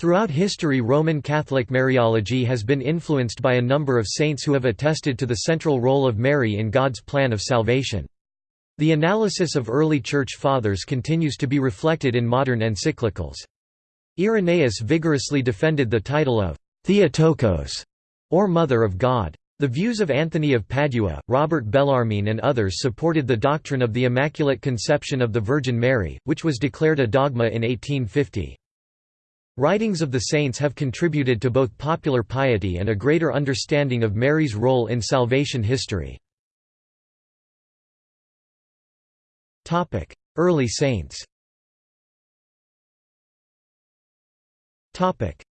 Throughout history Roman Catholic Mariology has been influenced by a number of saints who have attested to the central role of Mary in God's plan of salvation. The analysis of early Church Fathers continues to be reflected in modern encyclicals. Irenaeus vigorously defended the title of Theotokos, or Mother of God. The views of Anthony of Padua, Robert Bellarmine and others supported the doctrine of the Immaculate Conception of the Virgin Mary, which was declared a dogma in 1850. Writings of the saints have contributed to both popular piety and a greater understanding of Mary's role in salvation history. Early saints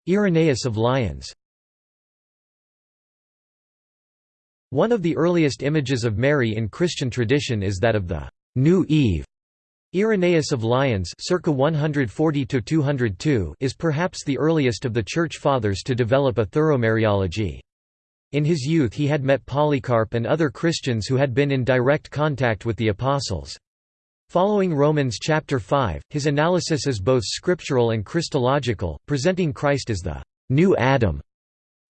Irenaeus of Lyons One of the earliest images of Mary in Christian tradition is that of the «New Eve». Irenaeus of Lyons circa 140 is perhaps the earliest of the Church Fathers to develop a thorough Mariology. In his youth he had met Polycarp and other Christians who had been in direct contact with the Apostles. Following Romans chapter 5, his analysis is both scriptural and Christological, presenting Christ as the new Adam.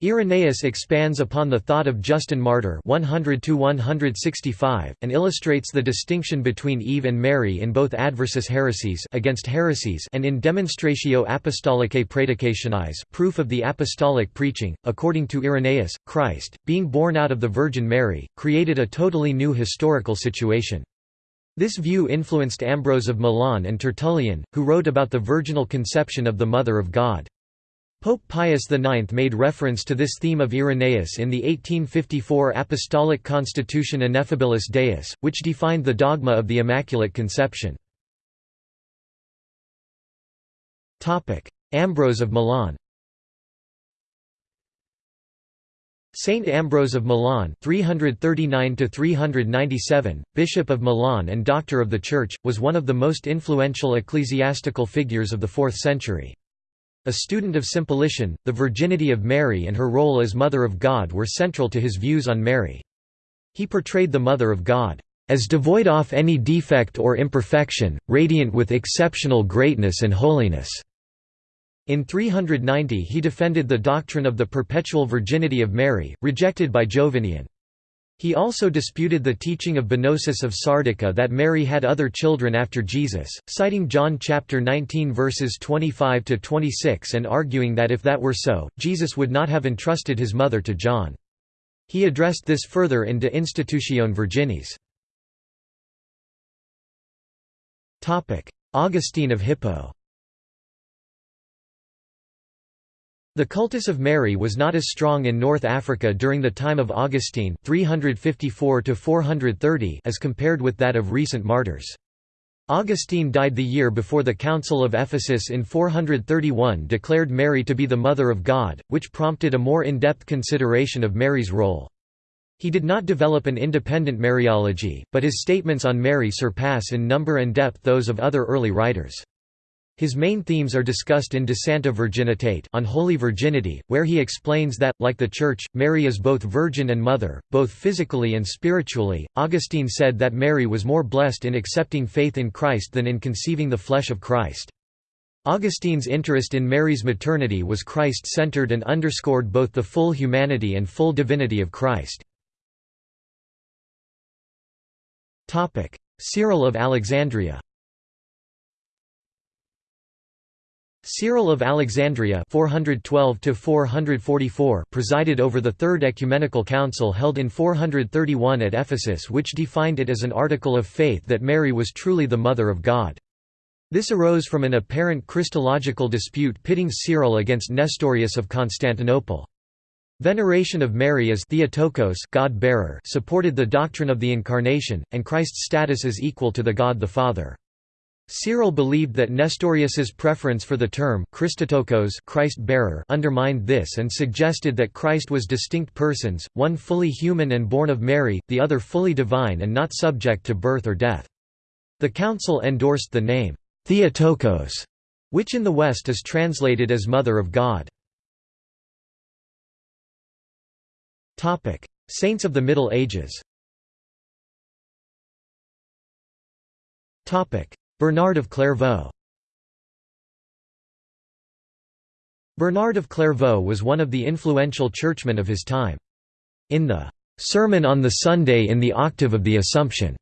Irenaeus expands upon the thought of Justin Martyr 100 and illustrates the distinction between Eve and Mary in both Adversus Haereses against heresies and in Demonstratio Apostolicae Praedicationis proof of the apostolic preaching. According to Irenaeus, Christ, being born out of the Virgin Mary, created a totally new historical situation. This view influenced Ambrose of Milan and Tertullian, who wrote about the virginal conception of the Mother of God. Pope Pius IX made reference to this theme of Irenaeus in the 1854 Apostolic Constitution Ineffabilis Deus, which defined the dogma of the Immaculate Conception. Ambrose of Milan Saint Ambrose of Milan 339 Bishop of Milan and Doctor of the Church, was one of the most influential ecclesiastical figures of the 4th century. A student of Simplician, the virginity of Mary and her role as Mother of God were central to his views on Mary. He portrayed the Mother of God, "...as devoid of any defect or imperfection, radiant with exceptional greatness and holiness." In 390 he defended the doctrine of the perpetual virginity of Mary, rejected by Jovinian. He also disputed the teaching of Bonosus of Sardica that Mary had other children after Jesus, citing John chapter 19 verses 25 to 26 and arguing that if that were so, Jesus would not have entrusted his mother to John. He addressed this further in De Institutione Virginis. Topic: Augustine of Hippo The cultus of Mary was not as strong in North Africa during the time of Augustine 354 as compared with that of recent martyrs. Augustine died the year before the Council of Ephesus in 431 declared Mary to be the Mother of God, which prompted a more in-depth consideration of Mary's role. He did not develop an independent Mariology, but his statements on Mary surpass in number and depth those of other early writers. His main themes are discussed in De Sancta Virginitate on Holy Virginity, where he explains that, like the Church, Mary is both virgin and mother, both physically and spiritually. Augustine said that Mary was more blessed in accepting faith in Christ than in conceiving the flesh of Christ. Augustine's interest in Mary's maternity was Christ-centered and underscored both the full humanity and full divinity of Christ. Cyril of Alexandria Cyril of Alexandria 412 presided over the Third Ecumenical Council held in 431 at Ephesus which defined it as an article of faith that Mary was truly the Mother of God. This arose from an apparent Christological dispute pitting Cyril against Nestorius of Constantinople. Veneration of Mary as Theotokos God-bearer supported the doctrine of the Incarnation, and Christ's status as equal to the God the Father. Cyril believed that Nestorius's preference for the term Christotokos Christ-bearer undermined this and suggested that Christ was distinct persons, one fully human and born of Mary, the other fully divine and not subject to birth or death. The council endorsed the name Theotokos, which in the West is translated as Mother of God. Saints of the Middle Ages Bernard of Clairvaux Bernard of Clairvaux was one of the influential churchmen of his time. In the "'Sermon on the Sunday in the Octave of the Assumption'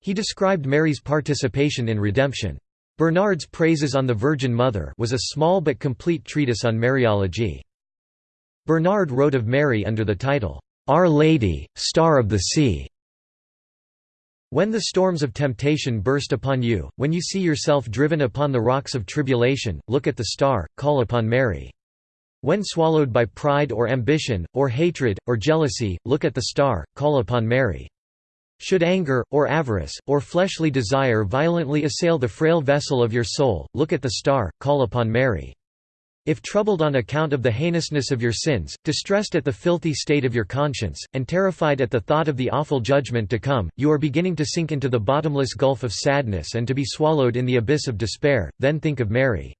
he described Mary's participation in redemption. Bernard's Praises on the Virgin Mother was a small but complete treatise on Mariology. Bernard wrote of Mary under the title, "'Our Lady, Star of the Sea' When the storms of temptation burst upon you, when you see yourself driven upon the rocks of tribulation, look at the star, call upon Mary. When swallowed by pride or ambition, or hatred, or jealousy, look at the star, call upon Mary. Should anger, or avarice, or fleshly desire violently assail the frail vessel of your soul, look at the star, call upon Mary. If troubled on account of the heinousness of your sins, distressed at the filthy state of your conscience, and terrified at the thought of the awful judgment to come, you are beginning to sink into the bottomless gulf of sadness and to be swallowed in the abyss of despair, then think of Mary.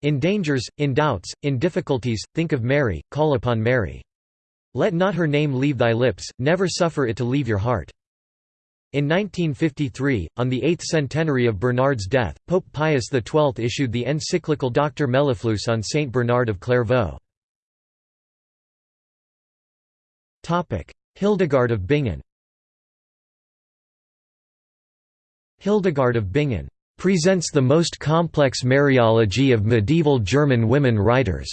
In dangers, in doubts, in difficulties, think of Mary, call upon Mary. Let not her name leave thy lips, never suffer it to leave your heart. In 1953, on the eighth centenary of Bernard's death, Pope Pius XII issued the encyclical Doctor Mellifluus on Saint Bernard of Clairvaux. Hildegard of Bingen Hildegard of Bingen presents the most complex Mariology of medieval German women writers.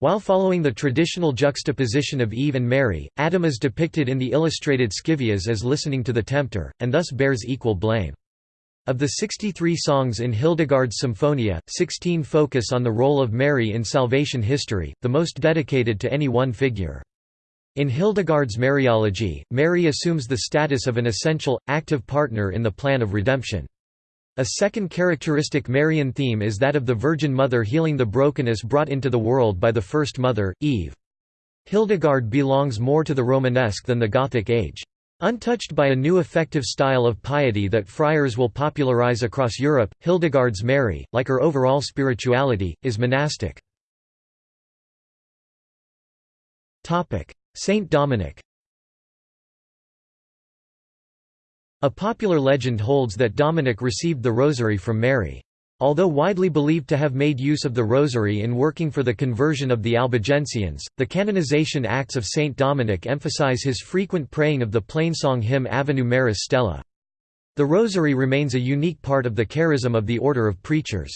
While following the traditional juxtaposition of Eve and Mary, Adam is depicted in the illustrated Scivias as listening to the tempter, and thus bears equal blame. Of the 63 songs in Hildegard's Symphonia, 16 focus on the role of Mary in salvation history, the most dedicated to any one figure. In Hildegard's Mariology, Mary assumes the status of an essential, active partner in the plan of redemption. A second characteristic Marian theme is that of the Virgin Mother healing the brokenness brought into the world by the first mother, Eve. Hildegard belongs more to the Romanesque than the Gothic age. Untouched by a new effective style of piety that friars will popularize across Europe, Hildegard's Mary, like her overall spirituality, is monastic. Saint Dominic A popular legend holds that Dominic received the rosary from Mary. Although widely believed to have made use of the rosary in working for the conversion of the Albigensians, the canonization acts of Saint Dominic emphasize his frequent praying of the plainsong hymn Ave Maris Stella. The rosary remains a unique part of the charism of the order of preachers.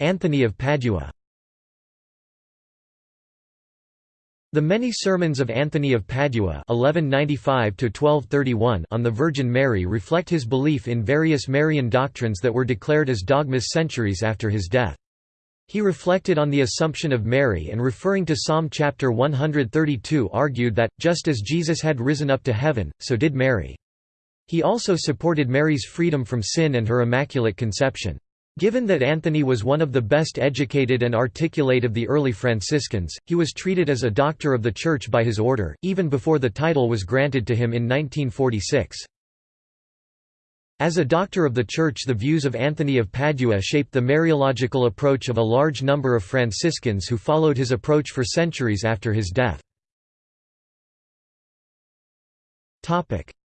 Anthony of Padua The many sermons of Anthony of Padua (1195–1231) on the Virgin Mary reflect his belief in various Marian doctrines that were declared as dogmas centuries after his death. He reflected on the Assumption of Mary and referring to Psalm chapter 132 argued that, just as Jesus had risen up to heaven, so did Mary. He also supported Mary's freedom from sin and her Immaculate Conception. Given that Anthony was one of the best educated and articulate of the early Franciscans, he was treated as a doctor of the Church by his order, even before the title was granted to him in 1946. As a doctor of the Church the views of Anthony of Padua shaped the Mariological approach of a large number of Franciscans who followed his approach for centuries after his death.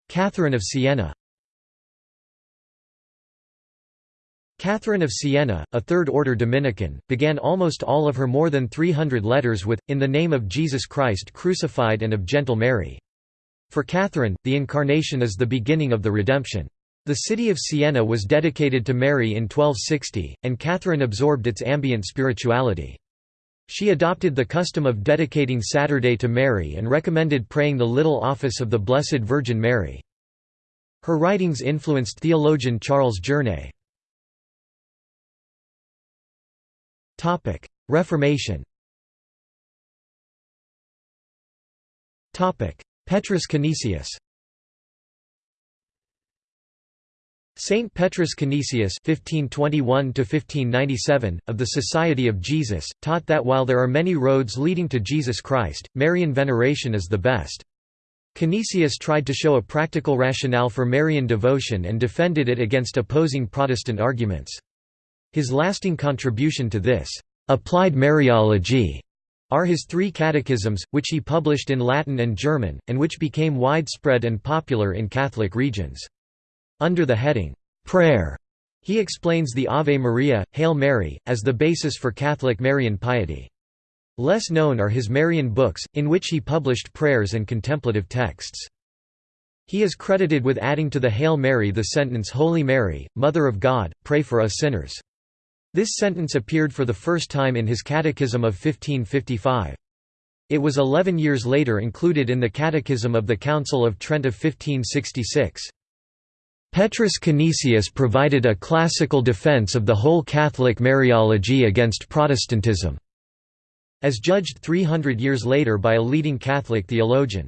Catherine of Siena Catherine of Siena, a Third-order Dominican, began almost all of her more than 300 letters with, In the name of Jesus Christ crucified and of gentle Mary. For Catherine, the Incarnation is the beginning of the redemption. The city of Siena was dedicated to Mary in 1260, and Catherine absorbed its ambient spirituality. She adopted the custom of dedicating Saturday to Mary and recommended praying the Little Office of the Blessed Virgin Mary. Her writings influenced theologian Charles Journet. Topic: Reformation. Topic: Petrus Canisius. Saint Petrus Canisius (1521–1597) of the Society of Jesus taught that while there are many roads leading to Jesus Christ, Marian veneration is the best. Canisius tried to show a practical rationale for Marian devotion and defended it against opposing Protestant arguments. His lasting contribution to this applied Mariology are his three catechisms, which he published in Latin and German, and which became widespread and popular in Catholic regions. Under the heading, Prayer, He explains the Ave Maria, Hail Mary, as the basis for Catholic Marian piety. Less known are his Marian books, in which he published prayers and contemplative texts. He is credited with adding to the Hail Mary the sentence Holy Mary, Mother of God, pray for us sinners. This sentence appeared for the first time in his Catechism of 1555. It was eleven years later included in the Catechism of the Council of Trent of 1566. Petrus Canisius provided a classical defense of the whole Catholic Mariology against Protestantism, as judged 300 years later by a leading Catholic theologian.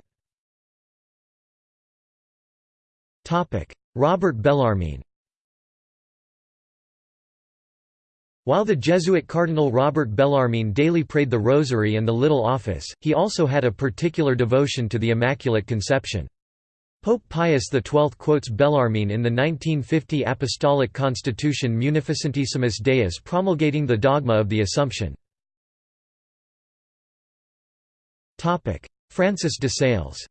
Robert Bellarmine While the Jesuit Cardinal Robert Bellarmine daily prayed the Rosary and the Little Office, he also had a particular devotion to the Immaculate Conception. Pope Pius XII quotes Bellarmine in the 1950 Apostolic Constitution Munificentissimus Deus promulgating the dogma of the Assumption. Francis de Sales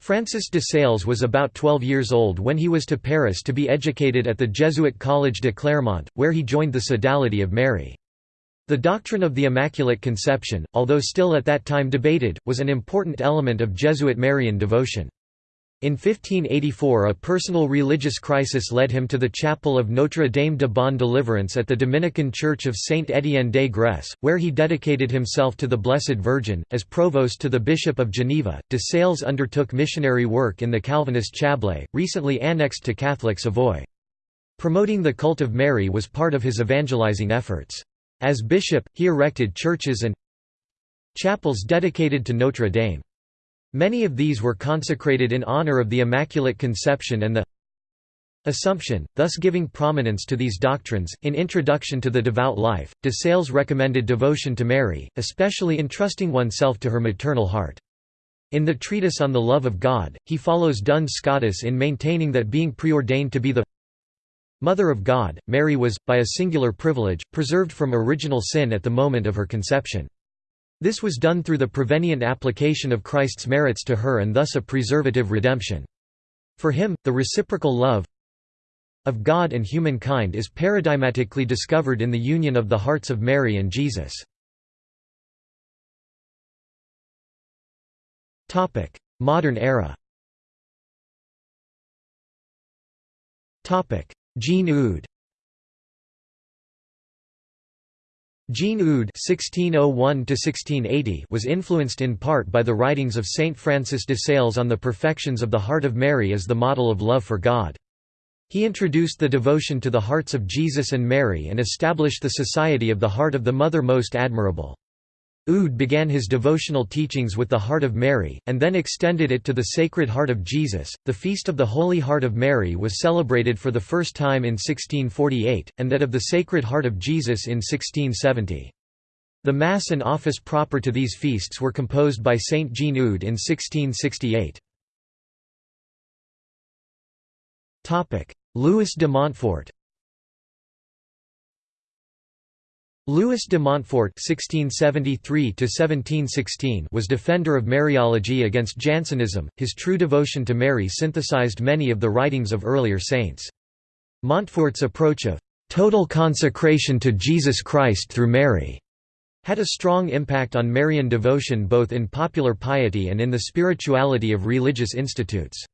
Francis de Sales was about 12 years old when he was to Paris to be educated at the Jesuit College de Clermont, where he joined the Sodality of Mary. The doctrine of the Immaculate Conception, although still at that time debated, was an important element of Jesuit Marian devotion. In 1584 a personal religious crisis led him to the chapel of Notre Dame de Bonne Deliverance at the Dominican Church of Saint Étienne des Grès, where he dedicated himself to the Blessed Virgin. As provost to the Bishop of Geneva, de Sales undertook missionary work in the Calvinist Chablais, recently annexed to Catholic Savoy. Promoting the cult of Mary was part of his evangelizing efforts. As bishop, he erected churches and chapels dedicated to Notre Dame. Many of these were consecrated in honor of the Immaculate Conception and the Assumption, thus giving prominence to these doctrines. In Introduction to the Devout Life, de Sales recommended devotion to Mary, especially entrusting oneself to her maternal heart. In the Treatise on the Love of God, he follows Duns Scotus in maintaining that being preordained to be the Mother of God, Mary was, by a singular privilege, preserved from original sin at the moment of her conception. This was done through the prevenient application of Christ's merits to her and thus a preservative redemption. For him, the reciprocal love of God and humankind is paradigmatically discovered in the union of the hearts of Mary and Jesus. Modern era Jean Eudes Jean (1601–1680) was influenced in part by the writings of Saint Francis de Sales on the perfections of the Heart of Mary as the model of love for God. He introduced the devotion to the hearts of Jesus and Mary and established the Society of the Heart of the Mother Most Admirable. Eudes began his devotional teachings with the Heart of Mary, and then extended it to the Sacred Heart of Jesus. The Feast of the Holy Heart of Mary was celebrated for the first time in 1648, and that of the Sacred Heart of Jesus in 1670. The Mass and office proper to these feasts were composed by Saint Jean Eudes in 1668. Louis de Montfort Louis de Montfort (1673–1716) was defender of Mariology against Jansenism. His true devotion to Mary synthesized many of the writings of earlier saints. Montfort's approach of total consecration to Jesus Christ through Mary had a strong impact on Marian devotion both in popular piety and in the spirituality of religious institutes.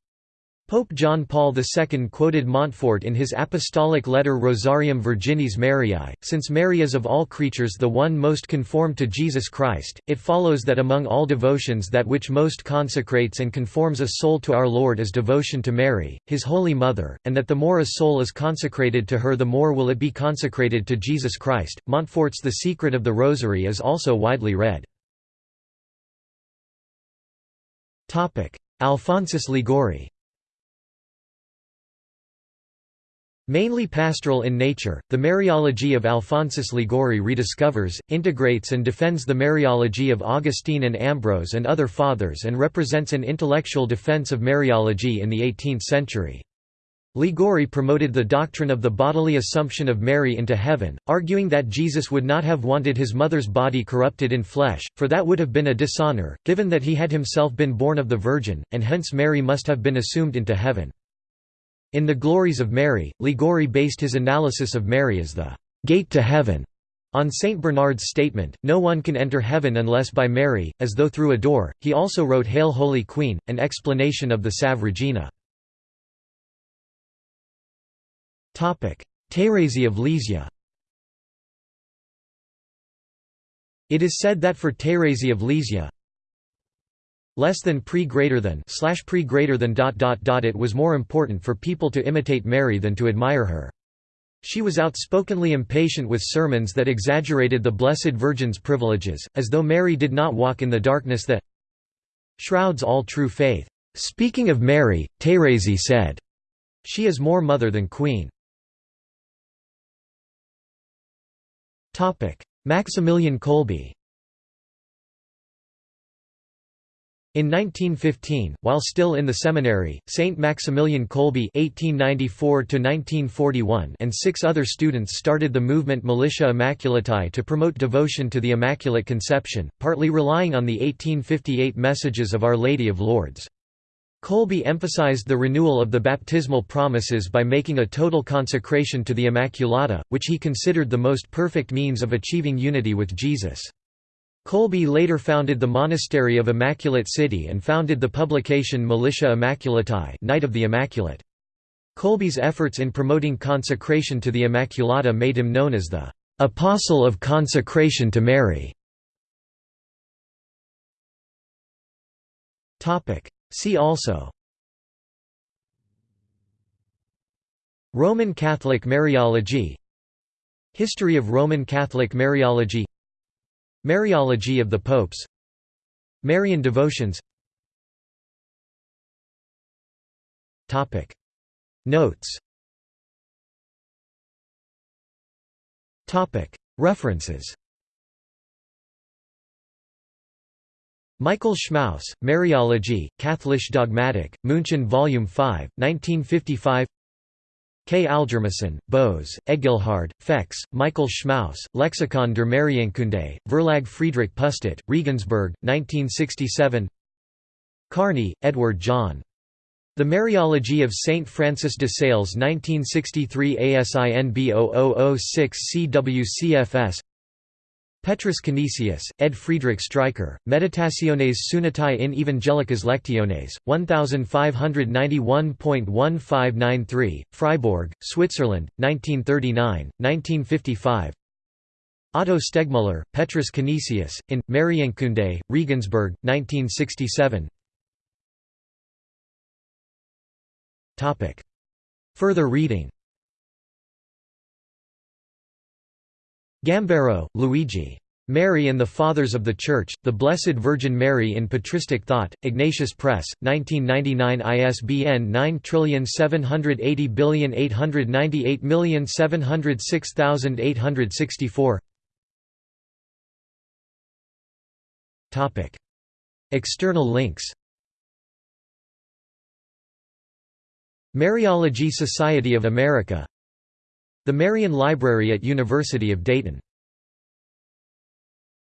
Pope John Paul II quoted Montfort in his apostolic letter Rosarium Virginis Mariae, since Mary is of all creatures the one most conformed to Jesus Christ, it follows that among all devotions that which most consecrates and conforms a soul to our Lord is devotion to Mary, his Holy Mother, and that the more a soul is consecrated to her the more will it be consecrated to Jesus Christ. Montfort's The Secret of the Rosary is also widely read. Alphonsus Liguori Mainly pastoral in nature, the Mariology of Alphonsus Liguori rediscovers, integrates and defends the Mariology of Augustine and Ambrose and other fathers and represents an intellectual defense of Mariology in the 18th century. Liguori promoted the doctrine of the bodily assumption of Mary into heaven, arguing that Jesus would not have wanted his mother's body corrupted in flesh, for that would have been a dishonor, given that he had himself been born of the Virgin, and hence Mary must have been assumed into heaven. In The Glories of Mary, Liguori based his analysis of Mary as the gate to heaven. On St. Bernard's statement, no one can enter heaven unless by Mary, as though through a door, he also wrote Hail Holy Queen, an explanation of the Salve Regina. Thérèse of Lisieux It is said that for Thérèse of Lisieux, less than pre greater than slash pre greater than dot dot dot it was more important for people to imitate Mary than to admire her. She was outspokenly impatient with sermons that exaggerated the Blessed Virgin's privileges, as though Mary did not walk in the darkness that shrouds all true faith. Speaking of Mary, Thérèse said, She is more mother than queen. Maximilian Kolbe In 1915, while still in the seminary, Saint Maximilian Kolbe (1894–1941) and six other students started the movement Militia Immaculatae to promote devotion to the Immaculate Conception, partly relying on the 1858 messages of Our Lady of Lourdes. Kolbe emphasized the renewal of the baptismal promises by making a total consecration to the Immaculata, which he considered the most perfect means of achieving unity with Jesus. Kolbe later founded the Monastery of Immaculate City and founded the publication Militia Immaculatae Knight of the Immaculate. Kolbe's efforts in promoting consecration to the Immaculata made him known as the «Apostle of Consecration to Mary». See also Roman Catholic Mariology History of Roman Catholic Mariology Mariology of the Popes. Marian devotions. Notes. References. Michael Schmaus, Mariology, Katholisch Dogmatik, München Vol. 5, 1955 K. Algermissen, Bose, Egilhard, Fex, Michael Schmaus, Lexikon der Marienkunde, Verlag Friedrich Pustet, Regensburg, 1967 Carney, Edward John. The Mariology of Saint Francis de Sales 1963 ASIN B0006 CWCFS Petrus Canisius, Ed Friedrich Streicher, Meditaciones Sunatae in Evangelicas Lectiones, 1591.1593, Freiburg, Switzerland, 1939, 1955 Otto Stegmuller, Petrus Canisius, in, Marienkunde, Regensburg, 1967 Further reading Gambero, Luigi. Mary and the Fathers of the Church, The Blessed Virgin Mary in Patristic Thought, Ignatius Press, 1999 ISBN 9780898706864 External links. Mariology Society of America the Marian Library at University of Dayton